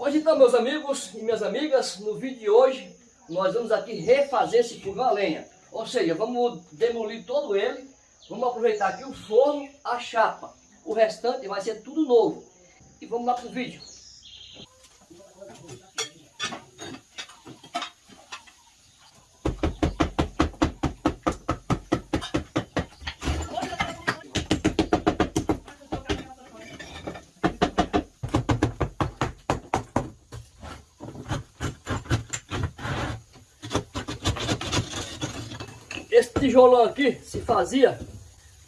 Hoje então, meus amigos e minhas amigas, no vídeo de hoje, nós vamos aqui refazer esse fogão a lenha. Ou seja, vamos demolir todo ele, vamos aproveitar aqui o forno, a chapa. O restante vai ser tudo novo. E vamos lá para o vídeo. Esse tijolão aqui se fazia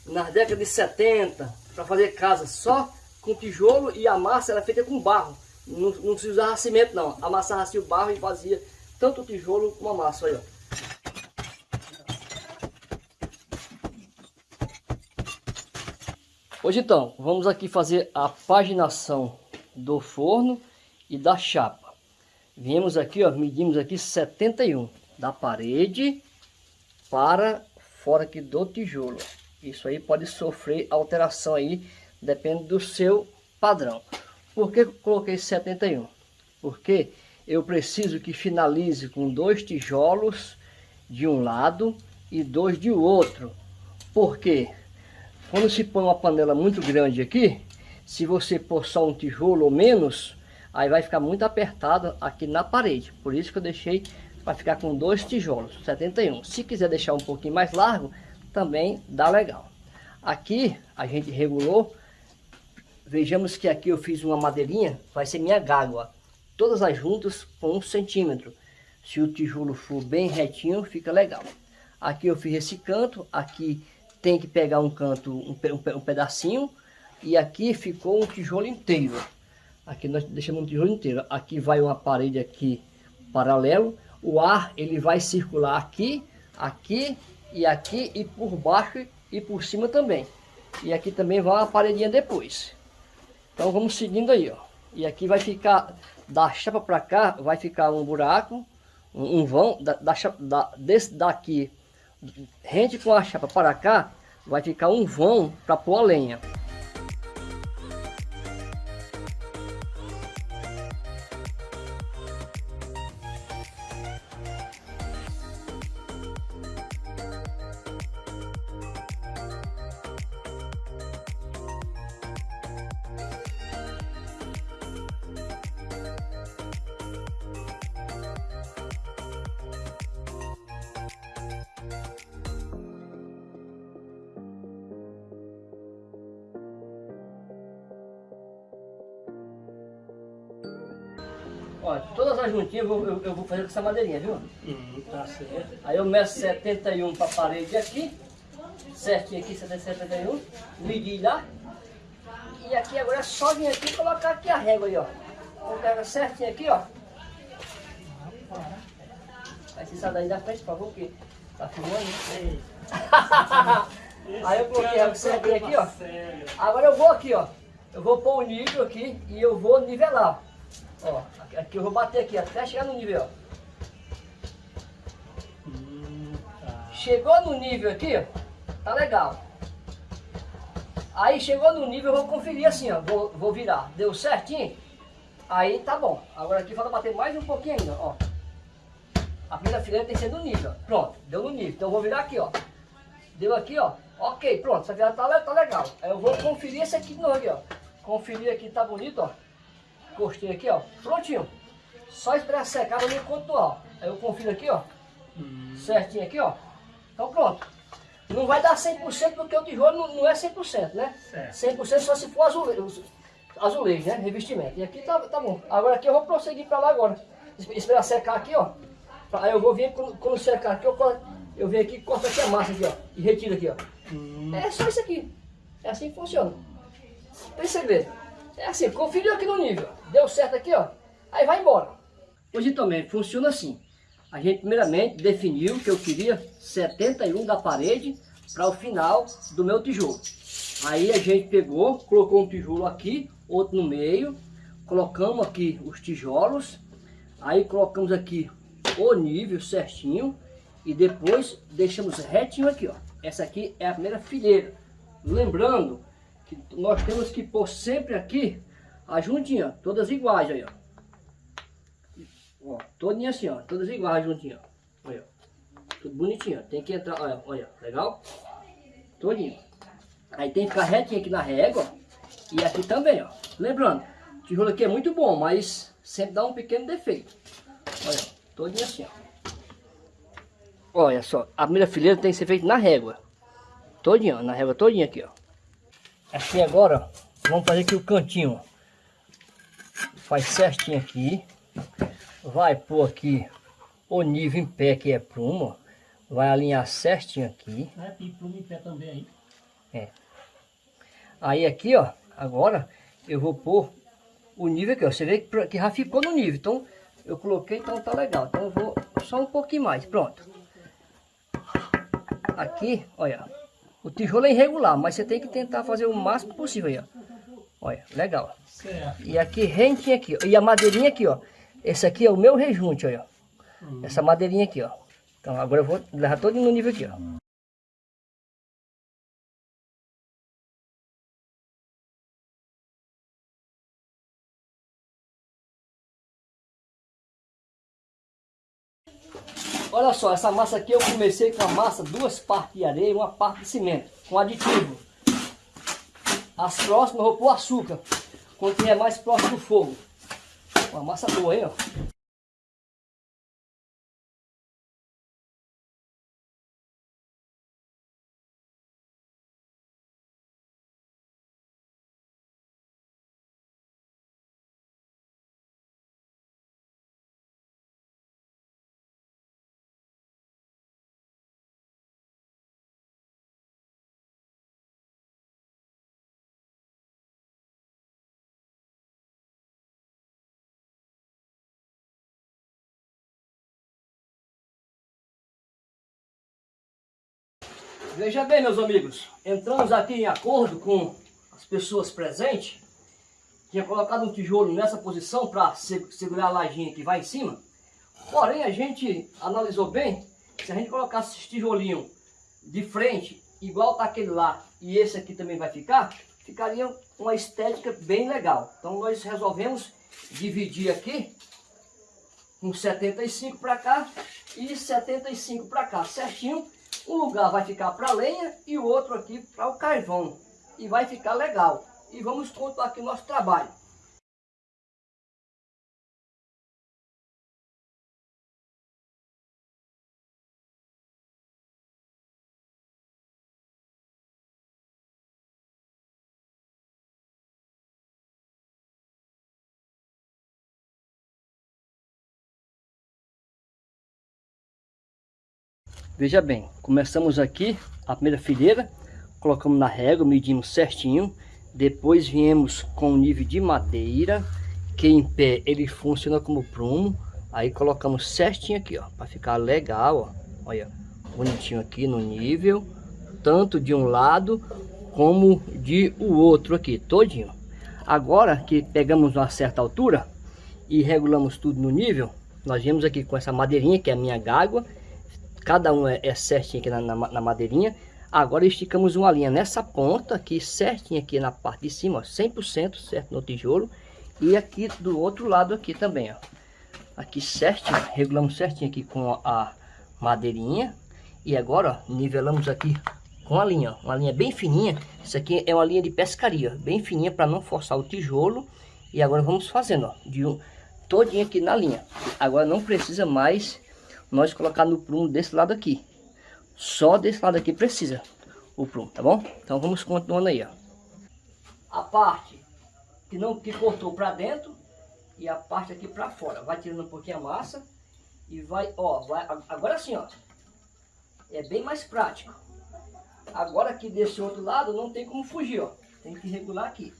nas décadas de 70 para fazer casa só com tijolo e a massa era feita com barro. Não, não se usava cimento não, amassava-se o barro e fazia tanto o tijolo como a massa. Aí, ó. Hoje então, vamos aqui fazer a paginação do forno e da chapa. Viemos aqui, ó, medimos aqui 71 da parede para fora aqui do tijolo. Isso aí pode sofrer alteração aí, depende do seu padrão. Por que coloquei 71? Porque eu preciso que finalize com dois tijolos de um lado e dois de outro. Porque quando se põe uma panela muito grande aqui, se você pôr só um tijolo ou menos, aí vai ficar muito apertado aqui na parede. Por isso que eu deixei vai ficar com dois tijolos, 71. Se quiser deixar um pouquinho mais largo, também dá legal. Aqui a gente regulou, vejamos que aqui eu fiz uma madeirinha, vai ser minha gágua, todas as juntas com um centímetro. Se o tijolo for bem retinho, fica legal. Aqui eu fiz esse canto, aqui tem que pegar um canto, um, um, um pedacinho, e aqui ficou um tijolo inteiro. Aqui nós deixamos um tijolo inteiro. Aqui vai uma parede aqui paralelo, o ar ele vai circular aqui, aqui e aqui e por baixo e por cima também. E aqui também vai uma paredinha depois. Então vamos seguindo aí, ó. E aqui vai ficar, da chapa para cá, vai ficar um buraco, um, um vão, da, da, da, desse daqui, rente com a chapa para cá, vai ficar um vão para pôr a lenha. Eu vou, eu, eu vou fazer com essa madeirinha, viu? Hum, tá certo. Aí eu meço 71 para a parede aqui, certinho aqui, 71, medi lá. E aqui agora é só vir aqui e colocar aqui a régua aí, ó. Pegar certinho aqui, ó. Aí você sai daí da frente, por favor, que tá filmando, né? Aí eu coloquei a certinho aqui, ó. Agora eu vou aqui, ó. Eu vou pôr o nível aqui e eu vou nivelar. Ó, aqui eu vou bater aqui até chegar no nível, ó. Chegou no nível aqui, ó, tá legal. Aí chegou no nível, eu vou conferir assim, ó, vou, vou virar. Deu certinho? Aí tá bom. Agora aqui falta bater mais um pouquinho ainda, ó. A primeira fileira tem que ser no nível. Pronto, deu no nível. Então eu vou virar aqui, ó. Deu aqui, ó. Ok, pronto, essa virada tá, tá legal. Aí eu vou conferir esse aqui de novo aqui, ó. Conferir aqui, tá bonito, ó. Encostei aqui, ó. Prontinho. Só esperar secar para mim ó. Aí eu confiro aqui, ó. Hum. Certinho aqui, ó. Então pronto. Não vai dar 100% porque o tijolo não, não é 100%, né? Certo. 100% só se for azulejo, azulejo, né? Revestimento. E aqui tá, tá bom. Agora aqui eu vou prosseguir para lá agora. Esperar secar aqui, ó. Aí eu vou vir, quando, quando secar aqui, eu, eu venho aqui e corto aqui a massa aqui, ó. E retiro aqui, ó. Hum. É só isso aqui. É assim que funciona. Tem segredo. É assim, conferiu aqui no nível. Deu certo aqui, ó. Aí vai embora. Hoje também funciona assim. A gente primeiramente definiu que eu queria 71 da parede para o final do meu tijolo. Aí a gente pegou, colocou um tijolo aqui, outro no meio, colocamos aqui os tijolos, aí colocamos aqui o nível certinho e depois deixamos retinho aqui, ó. Essa aqui é a primeira fileira. Lembrando que nós temos que pôr sempre aqui a juntinha, todas iguais aí, ó. Ó, todinho assim, ó. Todas iguais juntinho, ó. Olha, Tudo bonitinho. Tem que entrar, olha, olha. Legal? Todinho. Aí tem que ficar retinho aqui na régua. E aqui também, ó. Lembrando, o tijolo aqui é muito bom, mas sempre dá um pequeno defeito. Olha, todinho assim, ó. Olha só, a primeira fileira tem que ser feita na régua. Todinho, na régua todinha aqui, ó. Aqui agora, vamos fazer aqui o cantinho. Faz certinho aqui. Vai pôr aqui o nível em pé, que é prumo. Vai alinhar certinho aqui. É, tem plumo em pé também aí. É. Aí aqui, ó, agora eu vou pôr o nível aqui, ó. Você vê que, que já ficou no nível. Então, eu coloquei, então tá legal. Então eu vou só um pouquinho mais, pronto. Aqui, olha, o tijolo é irregular, mas você tem que tentar fazer o máximo possível aí, ó. Olha, legal. Certo. E aqui, rentinho aqui, ó. E a madeirinha aqui, ó. Esse aqui é o meu rejunte, olha. Essa madeirinha aqui, ó. Então agora eu vou levar todo no nível aqui, ó. Só, essa massa aqui eu comecei com a massa, duas partes de areia e uma parte de cimento, com aditivo. As próximas eu vou pôr açúcar, quando tiver mais próximo do fogo. Uma massa boa, hein, ó. Veja bem, meus amigos, entramos aqui em acordo com as pessoas presentes. Tinha colocado um tijolo nessa posição para segurar a lajinha que vai em cima. Porém, a gente analisou bem, se a gente colocasse esse tijolinho de frente, igual tá aquele lá, e esse aqui também vai ficar, ficaria uma estética bem legal. Então nós resolvemos dividir aqui, com 75 para cá e 75 para cá, certinho um lugar vai ficar para lenha e o outro aqui para o carvão. E vai ficar legal. E vamos contar aqui o nosso trabalho. Veja bem, começamos aqui a primeira fileira, colocamos na régua, medimos certinho, depois viemos com o nível de madeira, que em pé ele funciona como prumo, aí colocamos certinho aqui, ó, para ficar legal, ó, olha, bonitinho aqui no nível, tanto de um lado como de o outro aqui, todinho. Agora que pegamos uma certa altura e regulamos tudo no nível, nós viemos aqui com essa madeirinha, que é a minha gágua, Cada um é, é certinho aqui na, na, na, madeirinha. Agora esticamos uma linha nessa ponta aqui, certinho aqui na parte de cima, ó, 100% certo no tijolo. E aqui do outro lado aqui também, ó. Aqui certinho, regulamos certinho aqui com a madeirinha. E agora, ó, nivelamos aqui com a linha, ó, uma linha bem fininha. Isso aqui é uma linha de pescaria, bem fininha para não forçar o tijolo. E agora vamos fazendo, ó, de um todinho aqui na linha. Agora não precisa mais nós colocar no prumo desse lado aqui. Só desse lado aqui precisa o prumo, tá bom? Então vamos continuando aí, ó. A parte que não que cortou para dentro e a parte aqui para fora. Vai tirando um pouquinho a massa e vai, ó, vai, agora sim, ó. É bem mais prático. Agora aqui desse outro lado não tem como fugir, ó. Tem que regular aqui.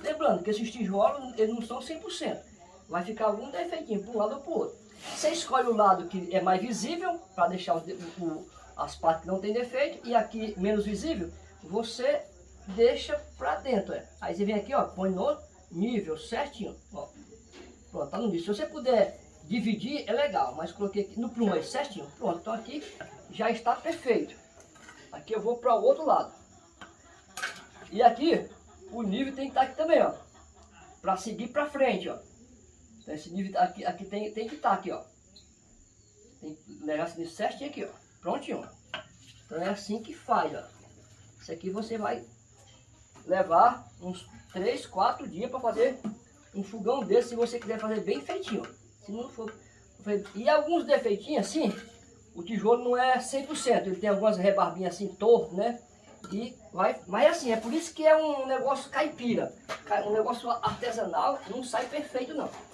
Lembrando que esses tijolos, eles não são 100%. Vai ficar algum defeitinho para um lado ou para o outro. Você escolhe o lado que é mais visível, para deixar o, o, as partes que não tem defeito, e aqui menos visível, você deixa para dentro. É. Aí você vem aqui, ó, põe no nível certinho. Ó. Pronto, tá no nível. Se você puder dividir, é legal, mas coloquei aqui no prumo aí certinho. Pronto, então aqui já está perfeito. Aqui eu vou para o outro lado. E aqui, o nível tem que estar aqui também, ó. Para seguir para frente, ó. Esse nível aqui, aqui tem, tem que estar tá aqui, ó. Tem que levar esse nível certinho aqui, ó. Prontinho, ó. Então é assim que faz, ó. Isso aqui você vai levar uns 3, 4 dias para fazer um fogão desse, se você quiser fazer bem feitinho. Se não for... E alguns defeitinhos assim, o tijolo não é 100%, ele tem algumas rebarbinhas assim torto, né? E vai, mas assim, é por isso que é um negócio caipira, um negócio artesanal, não sai perfeito não.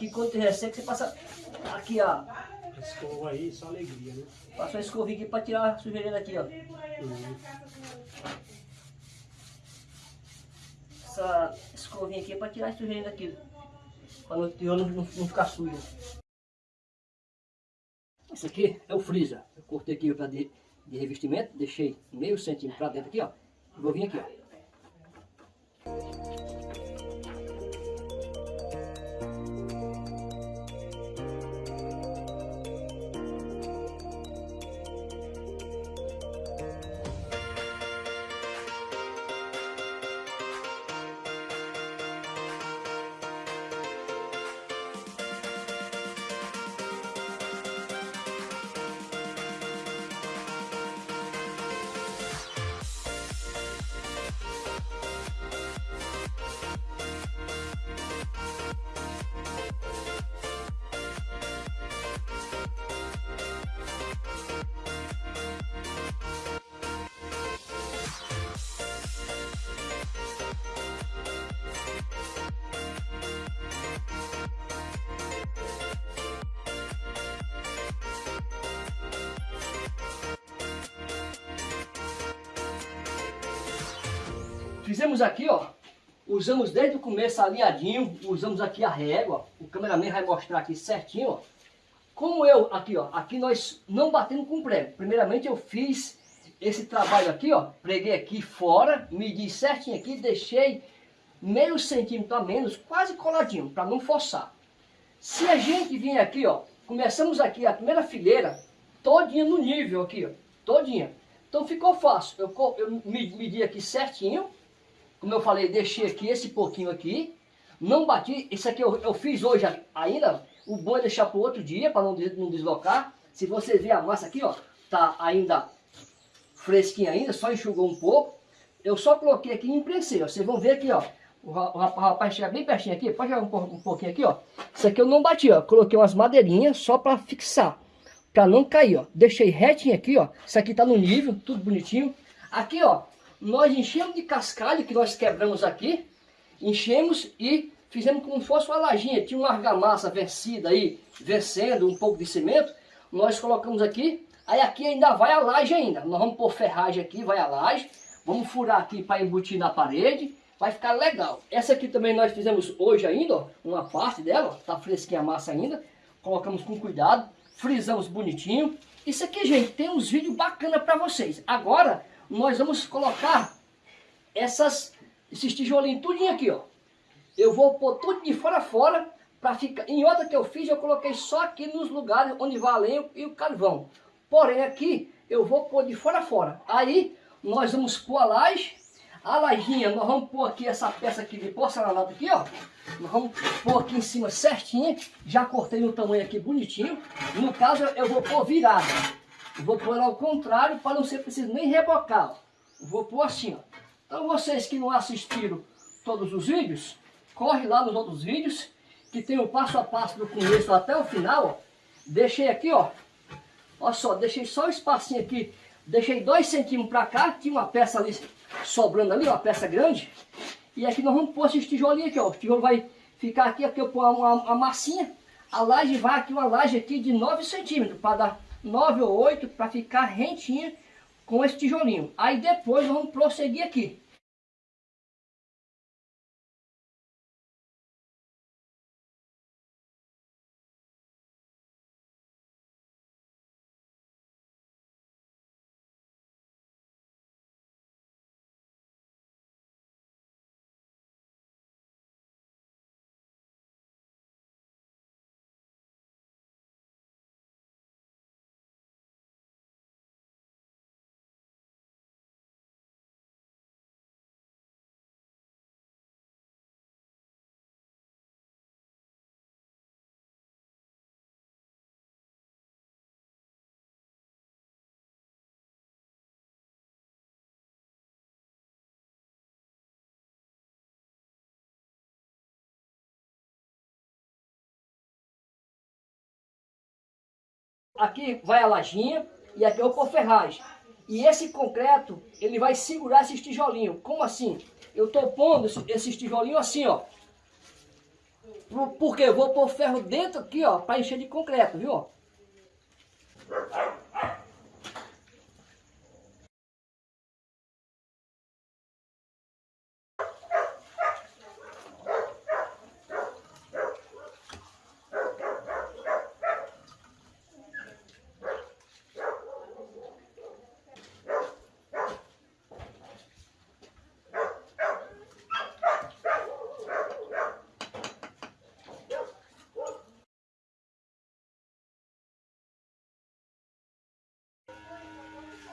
aqui quando seco, você passa aqui, ó. Escova aí, só alegria, né? Passa uma escovinha aqui pra tirar a sujeirinha daqui, ó. Uhum. Essa escovinha aqui é pra tirar a sujeirinha daqui. Pra não, não, não, não ficar sujo. Esse aqui é o freezer. Eu cortei aqui pra de, de revestimento, deixei meio centímetro pra dentro aqui, ó. Vou vir aqui, ó. Fizemos aqui, ó, usamos desde o começo alinhadinho, usamos aqui a régua, o cameraman vai mostrar aqui certinho, ó. Como eu, aqui ó, aqui nós não batemos com prego. Primeiramente eu fiz esse trabalho aqui, ó, preguei aqui fora, medi certinho aqui, deixei meio centímetro a menos, quase coladinho, para não forçar. Se a gente vir aqui, ó, começamos aqui a primeira fileira, todinha no nível aqui, ó, todinha. Então ficou fácil, eu, eu medi aqui certinho, como eu falei, deixei aqui esse pouquinho aqui. Não bati, isso aqui eu, eu fiz hoje ainda. O bom é deixar para outro dia, para não, não deslocar. Se você ver a massa aqui, ó, tá ainda fresquinha ainda, só enxugou um pouco. Eu só coloquei aqui e imprensei, ó. Vocês vão ver aqui, ó. O rapaz chega bem pertinho aqui, pode um, um pouquinho aqui, ó. Isso aqui eu não bati, ó. Coloquei umas madeirinhas só para fixar, para não cair, ó. Deixei retinho aqui, ó. Isso aqui tá no nível, tudo bonitinho. Aqui, ó, nós enchemos de cascalho que nós quebramos aqui, enchemos e fizemos como se fosse uma lajinha, tinha uma argamassa vencida aí, vencendo um pouco de cimento, nós colocamos aqui, aí aqui ainda vai a laje ainda, nós vamos pôr ferragem aqui, vai a laje, vamos furar aqui para embutir na parede, vai ficar legal. Essa aqui também nós fizemos hoje ainda, ó, uma parte dela, tá fresquinha a massa ainda, colocamos com cuidado, frisamos bonitinho. Isso aqui, gente, tem uns vídeos bacanas para vocês. Agora, nós vamos colocar essas, esses tijolinhos tudinho aqui, ó. eu vou pôr tudo de fora a fora, para ficar... Em outra que eu fiz, eu coloquei só aqui nos lugares onde vai a lenha e o carvão. Porém, aqui, eu vou pôr de fora a fora. Aí, nós vamos pôr a laje, a lajinha, nós vamos pôr aqui essa peça aqui de porcelanato aqui, ó. Nós vamos pôr aqui em cima certinho. Já cortei no tamanho aqui bonitinho. No caso, eu vou pôr virada. Vou pôr ao contrário para não ser preciso nem rebocar. Vou pôr assim, ó. Então vocês que não assistiram todos os vídeos, corre lá nos outros vídeos, que tem o passo a passo do começo até o final, ó. Deixei aqui, ó. Olha só, deixei só o espacinho aqui. Deixei dois centímetros para cá, tinha uma peça ali sobrando ali, uma peça grande. E aqui nós vamos pôr esses tijolinhos aqui, ó. O tijolo vai ficar aqui, aqui eu pôr uma, uma massinha. A laje vai aqui, uma laje aqui de 9 centímetros, para dar 9 ou 8, para ficar rentinha com esse tijolinho. Aí depois vamos prosseguir aqui. Aqui vai a lajinha e aqui é o ferragem. E esse concreto, ele vai segurar esses tijolinhos. Como assim? Eu estou pondo esses tijolinhos assim, ó. Porque eu vou pôr ferro dentro aqui, ó, para encher de concreto, viu?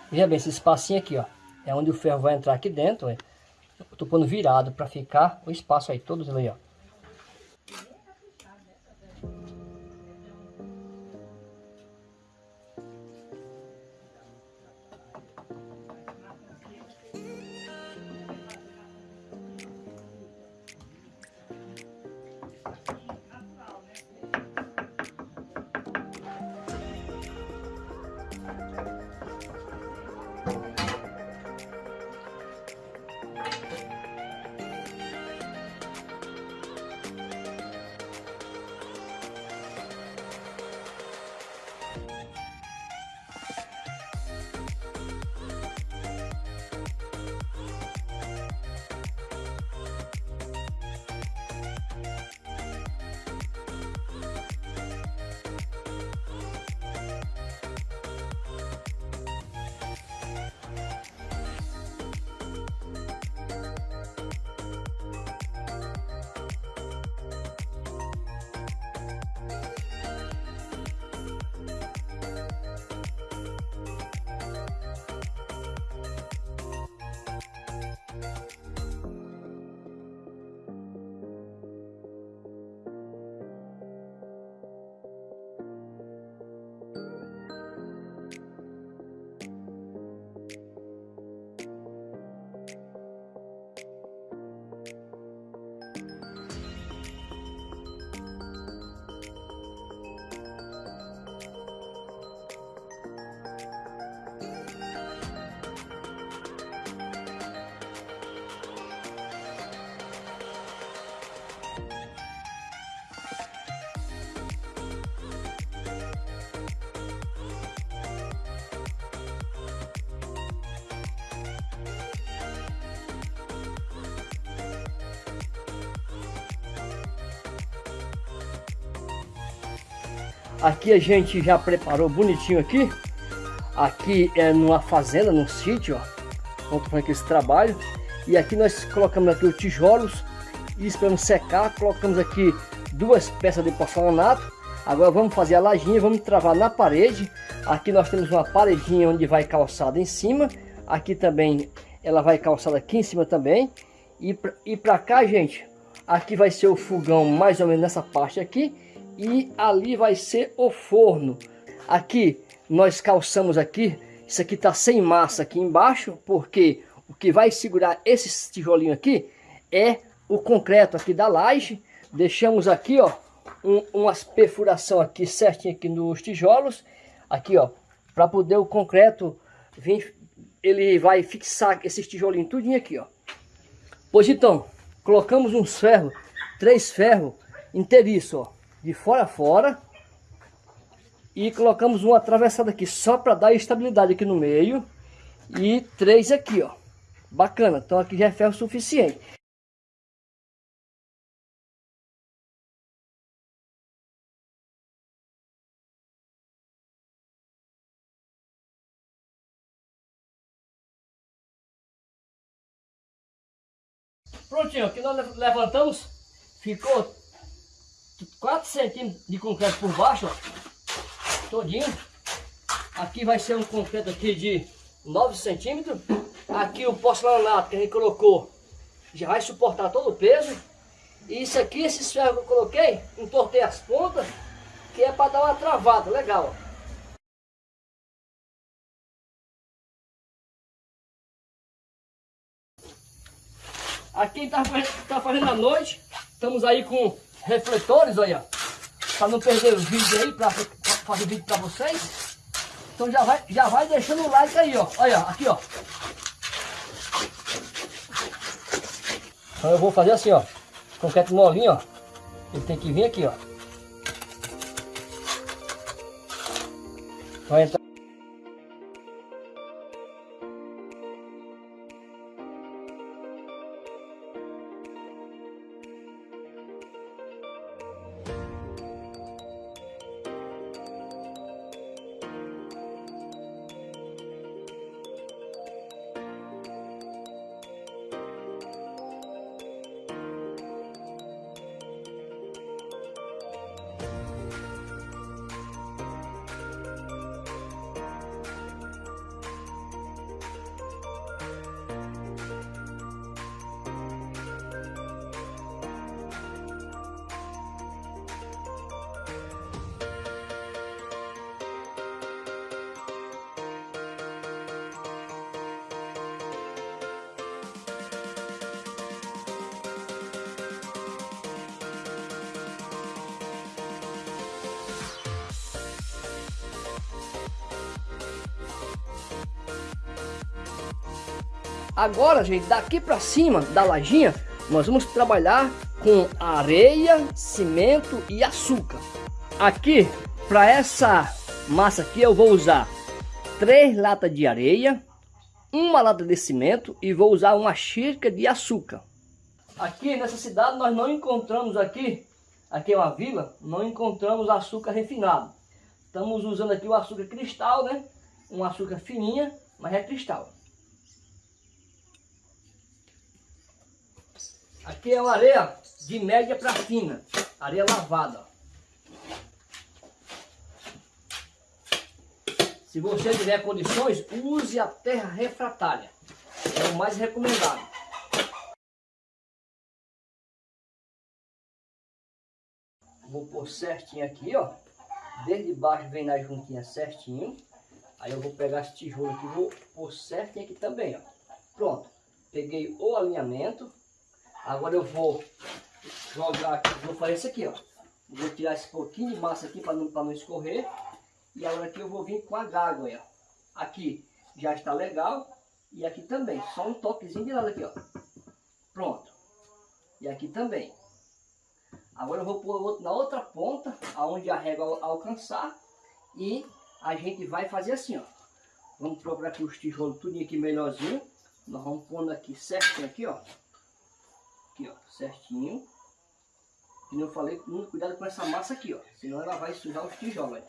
Veja bem, esse espacinho aqui, ó. É onde o ferro vai entrar aqui dentro, ó. Eu tô pondo virado para ficar o espaço aí, todos ali, ó. Aqui a gente já preparou bonitinho aqui. Aqui é numa fazenda, num sítio, ó. Onde foi esse trabalho. E aqui nós colocamos aqui os tijolos e esperamos secar. Colocamos aqui duas peças de porcelanato. Agora vamos fazer a lajinha, vamos travar na parede. Aqui nós temos uma paredinha onde vai calçada em cima. Aqui também ela vai calçada aqui em cima também. E, e para cá, gente, aqui vai ser o fogão mais ou menos nessa parte aqui. E ali vai ser o forno. Aqui nós calçamos aqui. Isso aqui tá sem massa aqui embaixo, porque o que vai segurar esse tijolinho aqui é o concreto aqui da laje. Deixamos aqui, ó, um, umas perfuração aqui certinho aqui nos tijolos. Aqui, ó, para poder o concreto vir, ele vai fixar esses tijolinhos tudinho aqui, ó. Pois então, colocamos uns ferros, três ferros inteiriço, ó, de fora a fora. E colocamos uma atravessada aqui só para dar estabilidade aqui no meio. E três aqui, ó. Bacana, então aqui já é ferro suficiente. Prontinho, aqui nós levantamos, ficou 4 centímetros de concreto por baixo, ó, todinho. Aqui vai ser um concreto aqui de 9 centímetros. Aqui o porcelanato que a gente colocou já vai suportar todo o peso. E isso aqui, esses ferros que eu coloquei, entortei as pontas, que é para dar uma travada, legal. Aqui está tá fazendo a noite, estamos aí com refletores, olha, para não perder o vídeo aí, para fazer vídeo para vocês. Então já vai, já vai deixando o like aí, ó, olha, aqui, ó. Então eu vou fazer assim, ó, concreto molinho, ó, ele tem que vir aqui, ó. Vai entrar. Agora, gente, daqui para cima da lajinha, nós vamos trabalhar com areia, cimento e açúcar. Aqui, para essa massa aqui, eu vou usar três latas de areia, uma lata de cimento e vou usar uma xícara de açúcar. Aqui nessa cidade nós não encontramos aqui, aqui é uma vila, não encontramos açúcar refinado. Estamos usando aqui o açúcar cristal, né? Um açúcar fininha, mas é cristal. Aqui é uma areia de média para fina, areia lavada. Se você tiver condições, use a terra refratária. É o mais recomendado. Vou pôr certinho aqui, ó. Desde baixo vem na juntinha certinho. Aí eu vou pegar esse tijolo aqui vou pôr certinho aqui também, ó. Pronto. Peguei o alinhamento. Agora eu vou jogar aqui, vou fazer isso aqui, ó. Vou tirar esse pouquinho de massa aqui para não, não escorrer. E agora aqui eu vou vir com a gágua, ó. Aqui já está legal. E aqui também, só um toquezinho de lado aqui, ó. Pronto. E aqui também. Agora eu vou pôr na outra ponta, aonde a régua alcançar. E a gente vai fazer assim, ó. Vamos procurar aqui os tijolos tudo aqui melhorzinho. Nós vamos pondo aqui certinho aqui, ó. Aqui, ó, certinho. E eu falei, muito cuidado com essa massa aqui, ó. Senão ela vai sujar os tijolos,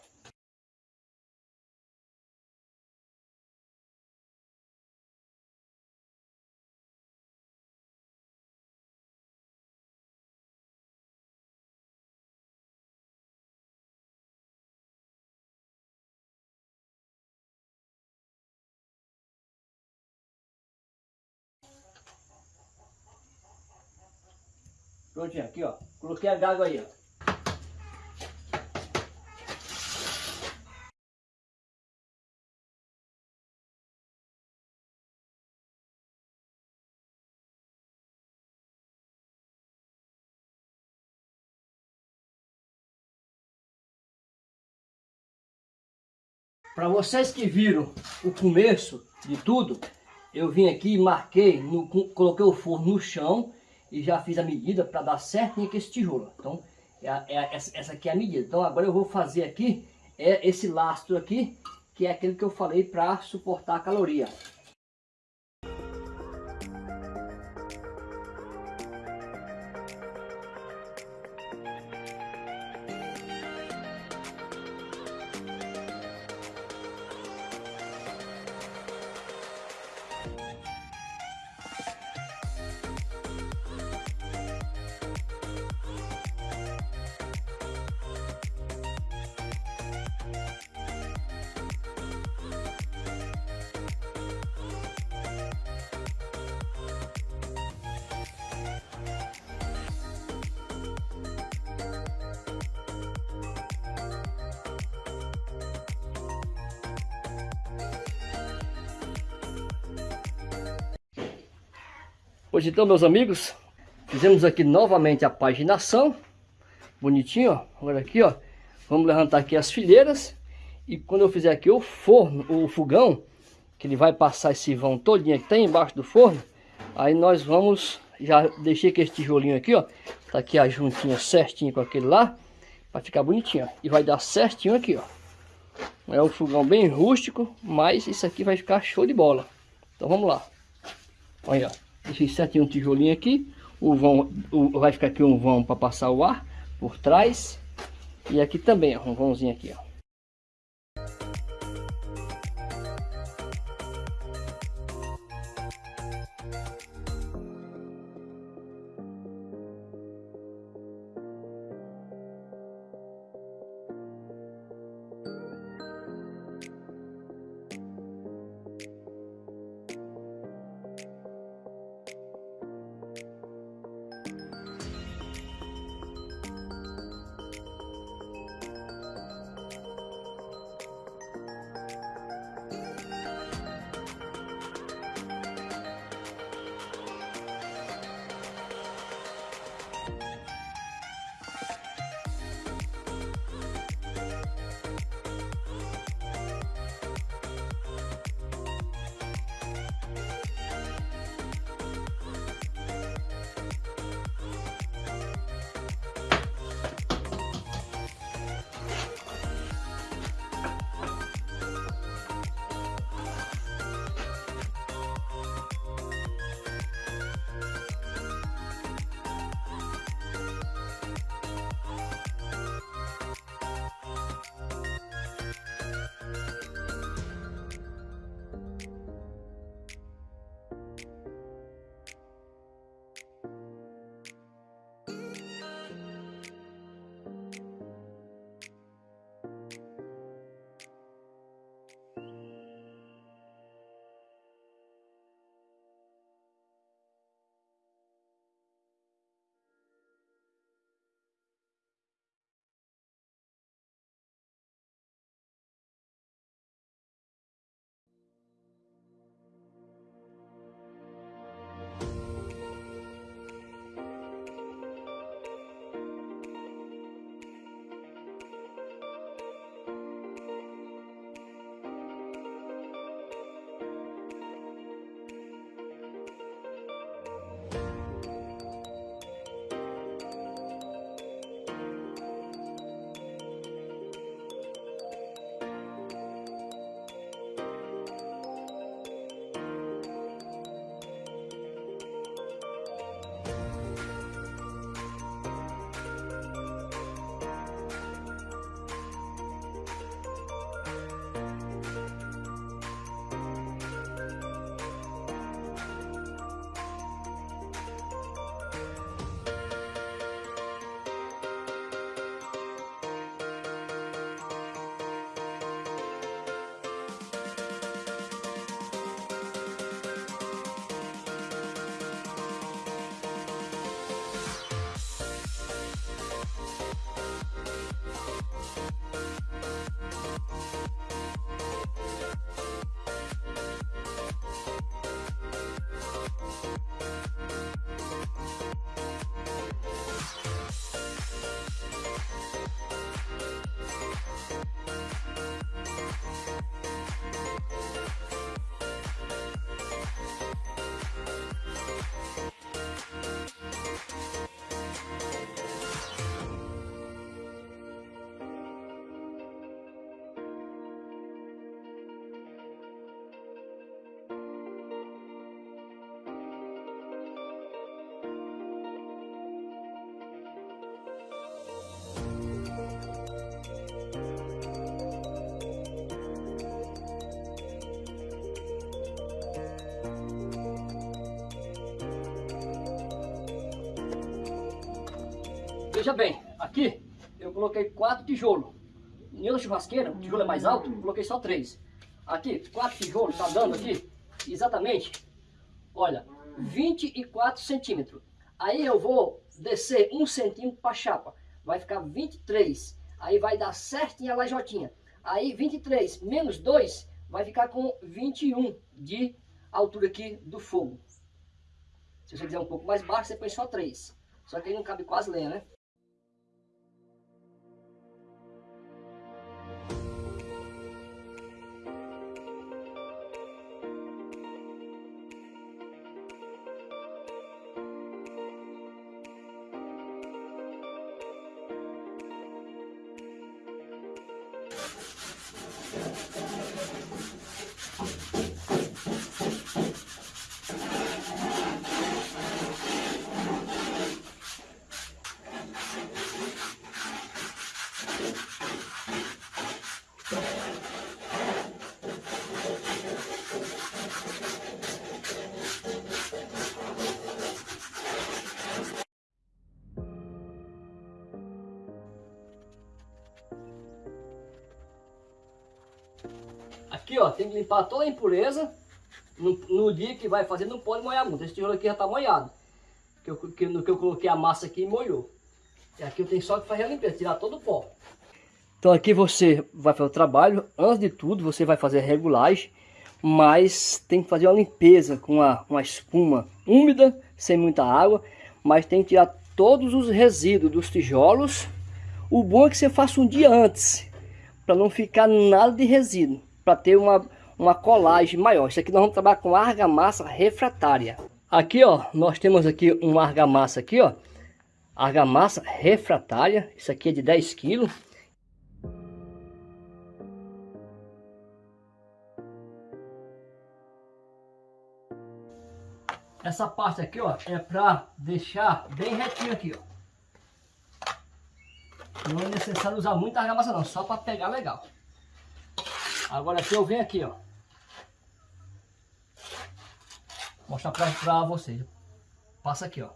Prontinho, aqui, ó. Coloquei a gaga aí, ó. Para vocês que viram o começo de tudo, eu vim aqui e marquei, no, coloquei o forno no chão e já fiz a medida para dar certinho aqui esse tijolo. Então, é, é, essa aqui é a medida. Então agora eu vou fazer aqui é esse lastro aqui, que é aquele que eu falei para suportar a caloria. Hoje então, meus amigos, fizemos aqui novamente a paginação. Bonitinho, ó. Agora aqui, ó. Vamos levantar aqui as fileiras. E quando eu fizer aqui o forno, o fogão, que ele vai passar esse vão todinho que tem embaixo do forno, aí nós vamos, já deixei aqui esse tijolinho aqui, ó. Tá aqui a juntinha certinho com aquele lá, para ficar bonitinho, ó. E vai dar certinho aqui, ó. É um fogão bem rústico, mas isso aqui vai ficar show de bola. Então vamos lá. Olha, ó. Deixei certinho um tijolinho aqui. O vão, o, vai ficar aqui um vão para passar o ar por trás. E aqui também, ó, um vãozinho aqui, ó. Veja bem, aqui eu coloquei quatro tijolos. Em outra churrasqueira, o tijolo é mais alto, coloquei só três. Aqui, quatro tijolos, tá dando aqui, exatamente, olha, 24 centímetros. Aí eu vou descer um centímetro para a chapa, vai ficar 23. Aí vai dar certinho a lajotinha. Aí 23 menos 2 vai ficar com 21 de altura aqui do fogo. Se você quiser um pouco mais baixo, você põe só 3. Só que aí não cabe quase lenha, né? Tem que limpar toda a impureza. No, no dia que vai fazer, não pode molhar muito. Esse tijolo aqui já tá molhado. Que eu, que, no que eu coloquei a massa aqui, molhou. E aqui eu tenho só que fazer a limpeza, tirar todo o pó. Então aqui você vai fazer o trabalho. Antes de tudo, você vai fazer a regulagem. Mas tem que fazer uma limpeza com uma, uma espuma úmida, sem muita água. Mas tem que tirar todos os resíduos dos tijolos. O bom é que você faça um dia antes, para não ficar nada de resíduo para ter uma, uma colagem maior. Isso aqui nós vamos trabalhar com argamassa refratária. Aqui, ó, nós temos aqui uma argamassa aqui, ó. Argamassa refratária. Isso aqui é de 10 quilos. Essa parte aqui, ó, é para deixar bem retinho aqui, ó. Não é necessário usar muita argamassa não, só para pegar legal. Agora aqui eu venho aqui, ó. Mostrar pra, pra vocês. Passa aqui, ó.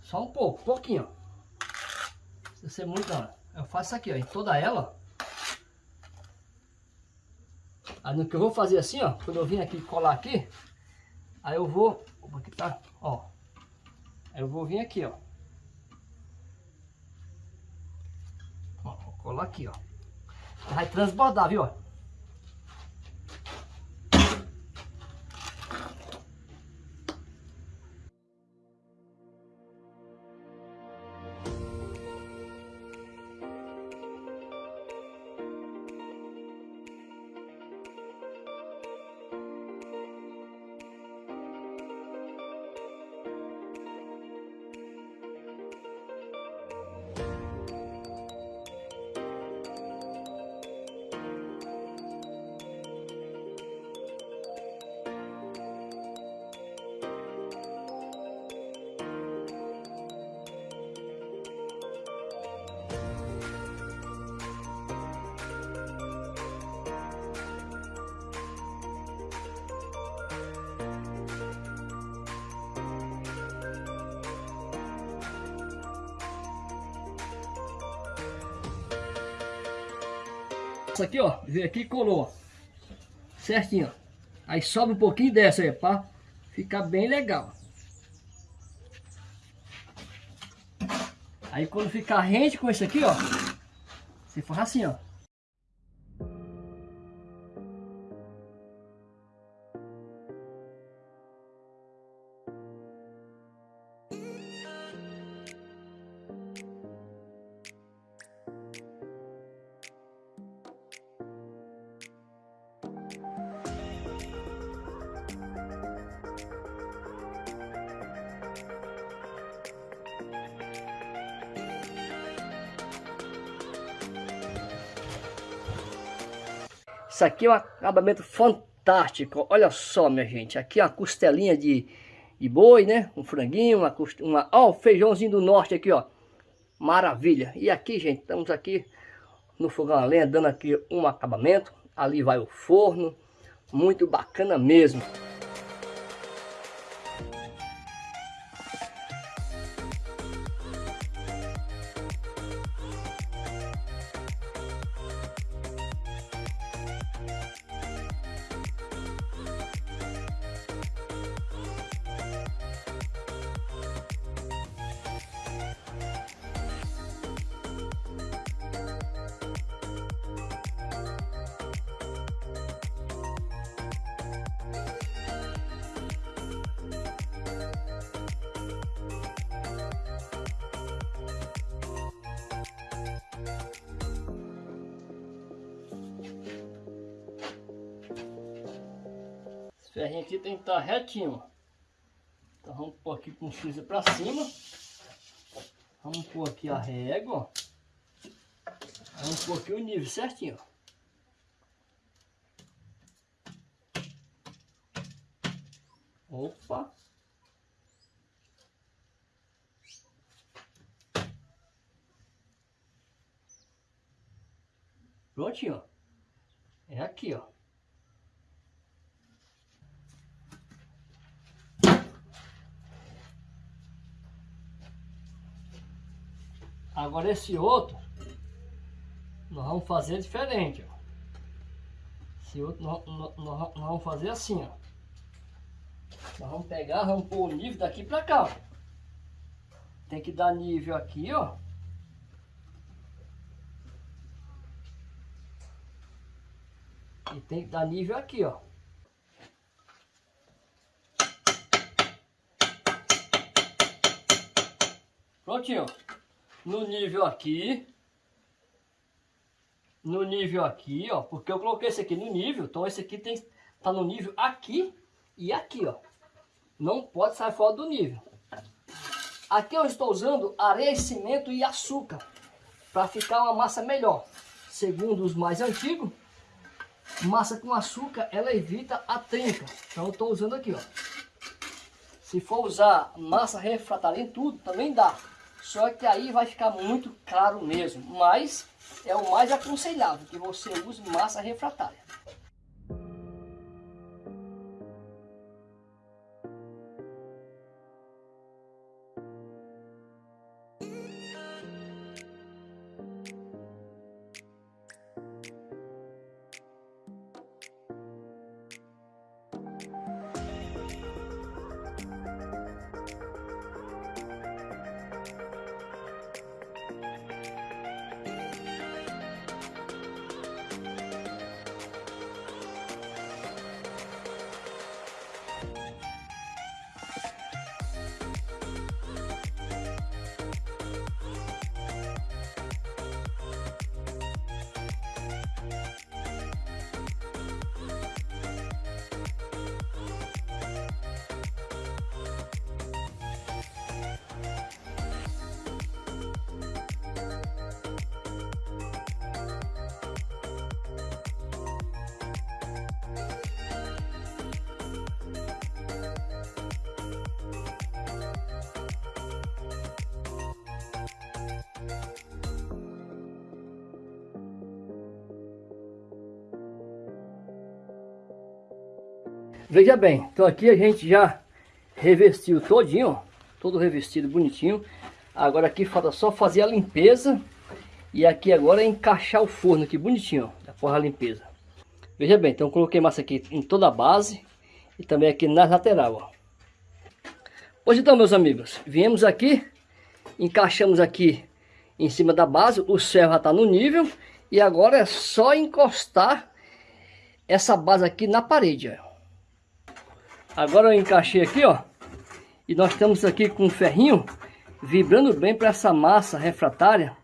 Só um pouco, pouquinho, ó. Se ser muito, ó. Eu faço aqui, ó. Em toda ela. Aí no que eu vou fazer assim, ó. Quando eu vim aqui colar aqui. Aí eu vou... Aqui tá, ó. Aí eu vou vir aqui, ó. ó vou colar aqui, ó. Vai transbordar, viu? Veio aqui e colou, certinho, ó. Aí sobe um pouquinho dessa aí, pra ficar bem legal. Aí quando ficar rente com esse aqui, ó, você faz assim, ó. Aqui é um acabamento fantástico. Olha só, minha gente. Aqui é uma costelinha de, de boi, né? Um franguinho, uma, uma... Ó, o feijãozinho do norte aqui, ó. Maravilha. E aqui, gente, estamos aqui no fogão a lenha, dando aqui um acabamento. Ali vai o forno. Muito bacana mesmo. Ferrinho aqui tem que estar retinho. Então vamos pôr aqui com o freezer para cima. Vamos pôr aqui a régua. Vamos pôr aqui o nível certinho. Opa! Prontinho. É aqui, ó. Agora esse outro, nós vamos fazer diferente, ó. Esse outro nós, nós, nós vamos fazer assim, ó. Nós vamos pegar, vamos pôr o nível daqui pra cá, ó. Tem que dar nível aqui, ó. E tem que dar nível aqui, ó. Prontinho. No nível aqui. No nível aqui, ó. Porque eu coloquei esse aqui no nível. Então esse aqui tem tá no nível aqui e aqui, ó. Não pode sair fora do nível. Aqui eu estou usando areia, cimento e açúcar. Para ficar uma massa melhor. Segundo os mais antigos, Massa com açúcar, ela evita a trinca. Então eu estou usando aqui, ó. Se for usar massa refratária em tudo, também dá. Só que aí vai ficar muito caro mesmo. Mas é o mais aconselhável que você use massa refratária. Veja bem, então aqui a gente já revestiu todinho, todo revestido bonitinho. Agora aqui falta só fazer a limpeza e aqui agora é encaixar o forno aqui bonitinho, ó, após a limpeza. Veja bem, então coloquei massa aqui em toda a base e também aqui na lateral, ó. Pois então, meus amigos, viemos aqui, encaixamos aqui em cima da base, o céu já está no nível e agora é só encostar essa base aqui na parede, ó. Agora eu encaixei aqui, ó. E nós estamos aqui com um ferrinho vibrando bem para essa massa refratária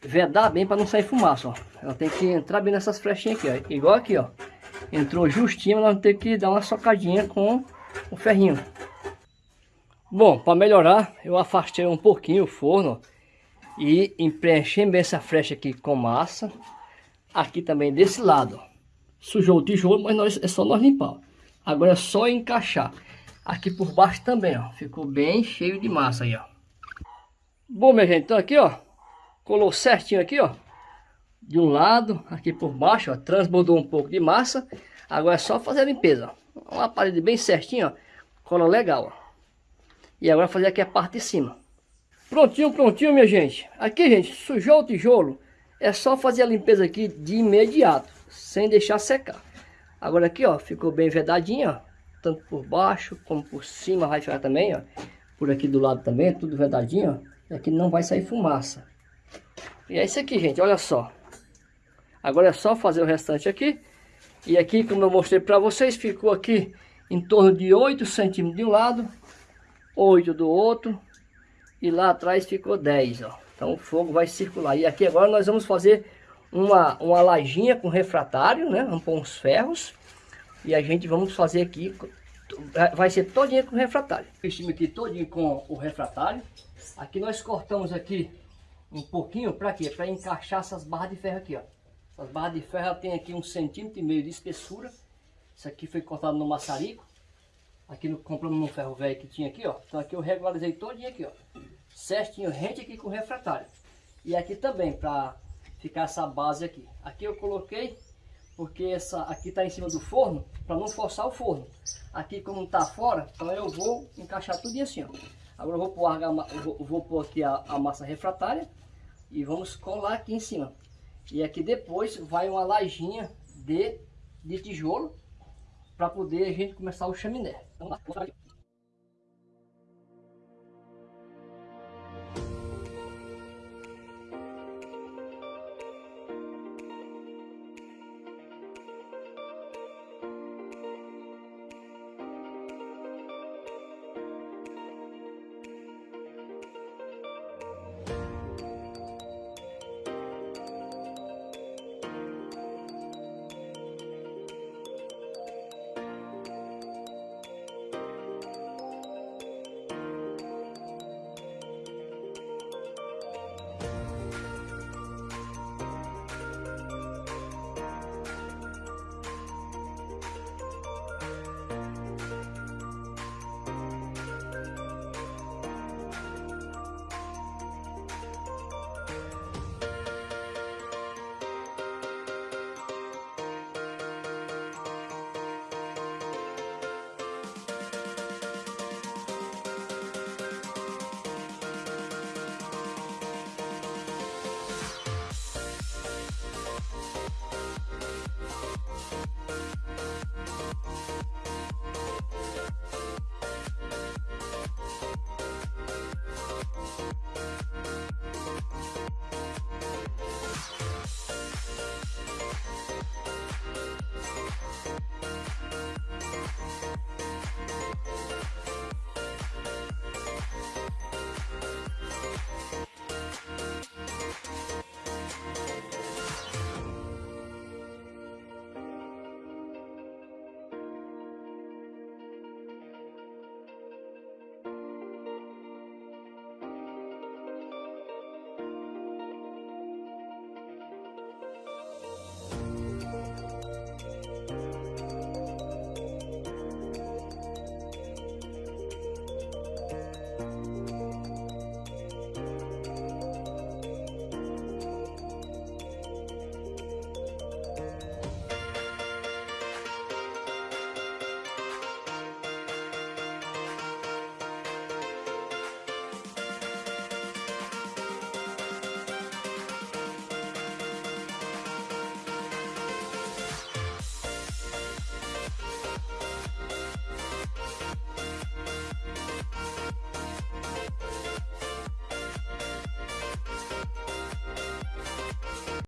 vedar bem para não sair fumaça, ó. Ela tem que entrar bem nessas flechinhas aqui, ó. Igual aqui, ó. Entrou justinho, nós vamos ter que dar uma socadinha com o ferrinho. Bom, para melhorar, eu afastei um pouquinho o forno ó, e preenchi bem essa flecha aqui com massa. Aqui também desse lado, ó. Sujou o tijolo, mas nós, é só nós limpar. Agora é só encaixar. Aqui por baixo também, ó. Ficou bem cheio de massa aí, ó. Bom, minha gente, então aqui, ó. Colou certinho aqui, ó. De um lado, aqui por baixo, ó. Transbordou um pouco de massa. Agora é só fazer a limpeza, ó. Uma parede bem certinho, ó. Cola legal, ó. E agora fazer aqui a parte de cima. Prontinho, prontinho, minha gente. Aqui, gente, sujou o tijolo. É só fazer a limpeza aqui de imediato. Sem deixar secar. Agora aqui, ó, ficou bem vedadinho, ó. Tanto por baixo como por cima vai ficar também, ó. Por aqui do lado também, tudo vedadinho, ó. E aqui não vai sair fumaça. E é isso aqui, gente, olha só. Agora é só fazer o restante aqui. E aqui, como eu mostrei para vocês, ficou aqui em torno de 8 centímetros de um lado, 8 do outro. E lá atrás ficou 10, ó. Então o fogo vai circular. E aqui agora nós vamos fazer uma, uma lajinha com refratário, né? Vamos pôr uns ferros E a gente vamos fazer aqui, vai ser todinho com refratário. Investimos aqui todinho com o refratário. Aqui nós cortamos aqui um pouquinho, para quê? Para encaixar essas barras de ferro aqui, ó. Essas barras de ferro tem aqui um centímetro e meio de espessura. Isso aqui foi cortado no maçarico. Aqui no, compramos um ferro velho que tinha aqui, ó. Então aqui eu regularizei todinho aqui, ó. Certinho, rente aqui com refratário. E aqui também, para ficar essa base aqui. Aqui eu coloquei, porque essa aqui está em cima do forno, para não forçar o forno. Aqui como está fora, então eu vou encaixar tudo assim, ó. Agora eu vou pôr, vou, vou pôr aqui a, a massa refratária e vamos colar aqui em cima. E aqui depois vai uma lajinha de, de tijolo para poder a gente começar o chaminé. Então,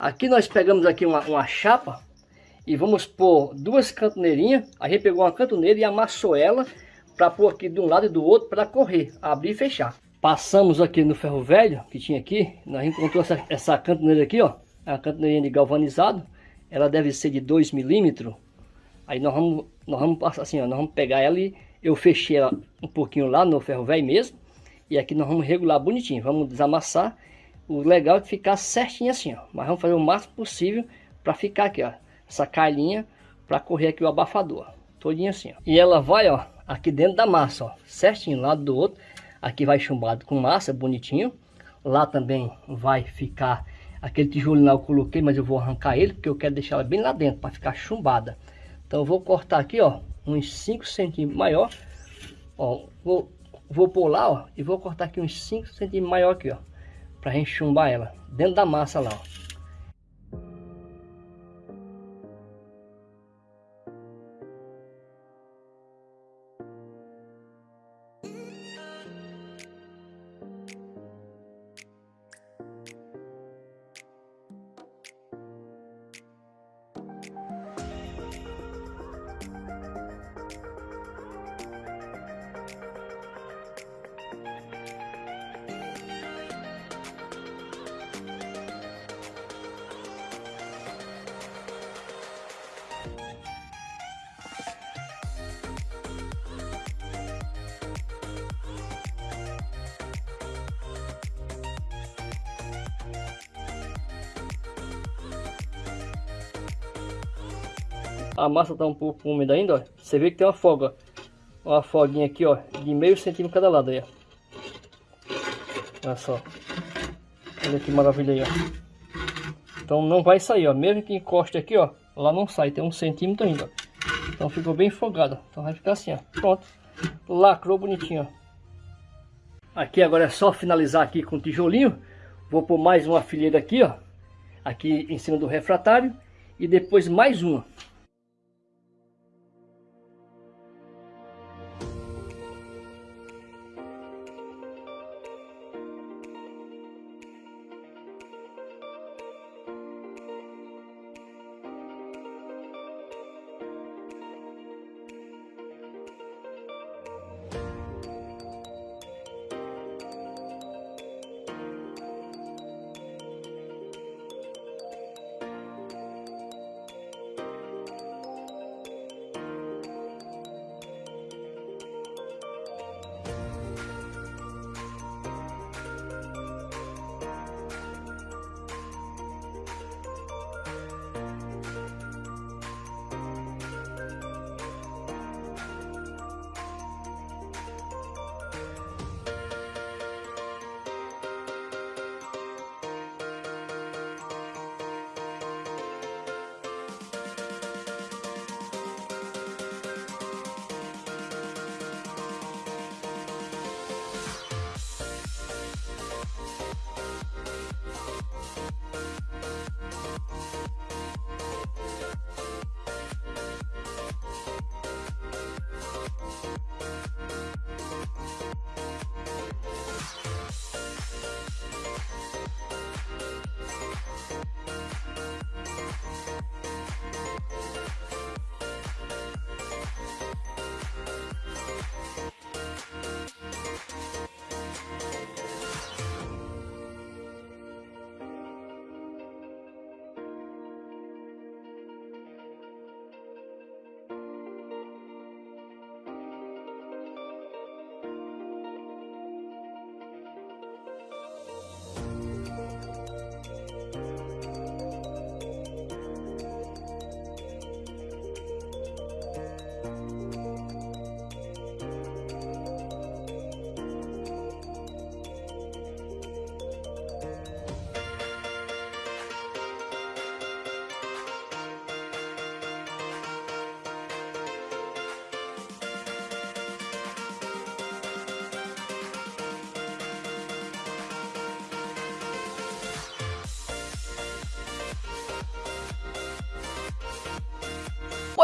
Aqui nós pegamos aqui uma, uma chapa e vamos pôr duas cantoneirinhas. A gente pegou uma cantoneira e amassou ela para pôr aqui de um lado e do outro para correr, abrir e fechar. Passamos aqui no ferro velho que tinha aqui, nós encontramos essa, essa cantoneira aqui, ó, é a cantoneirinha de galvanizado. Ela deve ser de 2 milímetros. Aí nós vamos, nós vamos passar assim, ó, nós vamos pegar ela e eu fechei ela um pouquinho lá no ferro velho mesmo. E aqui nós vamos regular bonitinho, vamos desamassar o legal é que ficar certinho assim, ó. Mas vamos fazer o máximo possível para ficar aqui, ó. Essa calhinha para correr aqui o abafador. Todinho assim, ó. E ela vai, ó, aqui dentro da massa, ó. Certinho, lado do outro. Aqui vai chumbado com massa, bonitinho. Lá também vai ficar aquele tijolinho lá eu coloquei, mas eu vou arrancar ele, porque eu quero deixar ela bem lá dentro, para ficar chumbada. Então eu vou cortar aqui, ó, uns 5 centímetros maior. Ó, vou, vou lá, ó, e vou cortar aqui uns 5 centímetros maior aqui, ó pra gente chumbar ela dentro da massa lá, ó. A massa tá um pouco úmida ainda, ó. Você vê que tem uma folga, ó. Uma folguinha aqui, ó, de meio centímetro cada lado aí, ó. Olha só. Olha que maravilha aí, ó. Então não vai sair, ó. Mesmo que encoste aqui, ó, lá não sai, tem um centímetro ainda, ó. Então ficou bem folgado, então vai ficar assim, ó. Pronto. Lacrou bonitinho, ó. Aqui agora é só finalizar aqui com o tijolinho. Vou pôr mais uma fileira aqui, ó. Aqui em cima do refratário. E depois mais uma.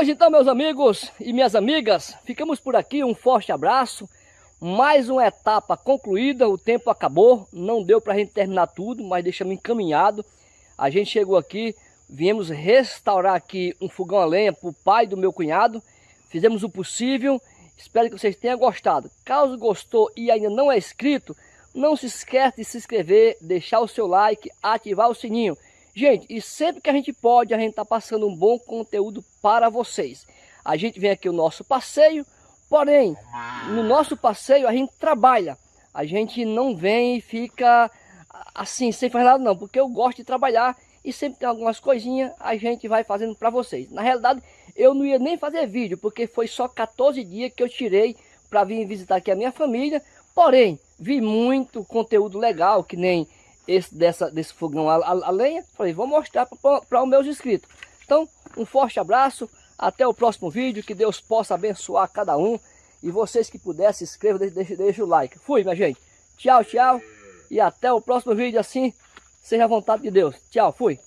Pois então, meus amigos e minhas amigas, ficamos por aqui. Um forte abraço. Mais uma etapa concluída. O tempo acabou. Não deu para a gente terminar tudo, mas deixamos encaminhado. A gente chegou aqui, viemos restaurar aqui um fogão a lenha para o pai do meu cunhado. Fizemos o possível. Espero que vocês tenham gostado. Caso gostou e ainda não é inscrito, não se esqueça de se inscrever, deixar o seu like, ativar o sininho. Gente, e sempre que a gente pode, a gente está passando um bom conteúdo para vocês. A gente vem aqui o nosso passeio, porém, no nosso passeio a gente trabalha. A gente não vem e fica assim, sem fazer nada não, porque eu gosto de trabalhar e sempre tem algumas coisinhas a gente vai fazendo para vocês. Na realidade, eu não ia nem fazer vídeo, porque foi só 14 dias que eu tirei para vir visitar aqui a minha família. Porém, vi muito conteúdo legal, que nem esse dessa, desse fogão a, a, a lenha. Falei, vou mostrar para os meus inscritos. Então, um forte abraço. Até o próximo vídeo. Que Deus possa abençoar cada um. E vocês que puderem, se inscrevam, deixem, deixem o like. Fui, minha gente. Tchau, tchau. E até o próximo vídeo assim. Seja a vontade de Deus. Tchau, fui.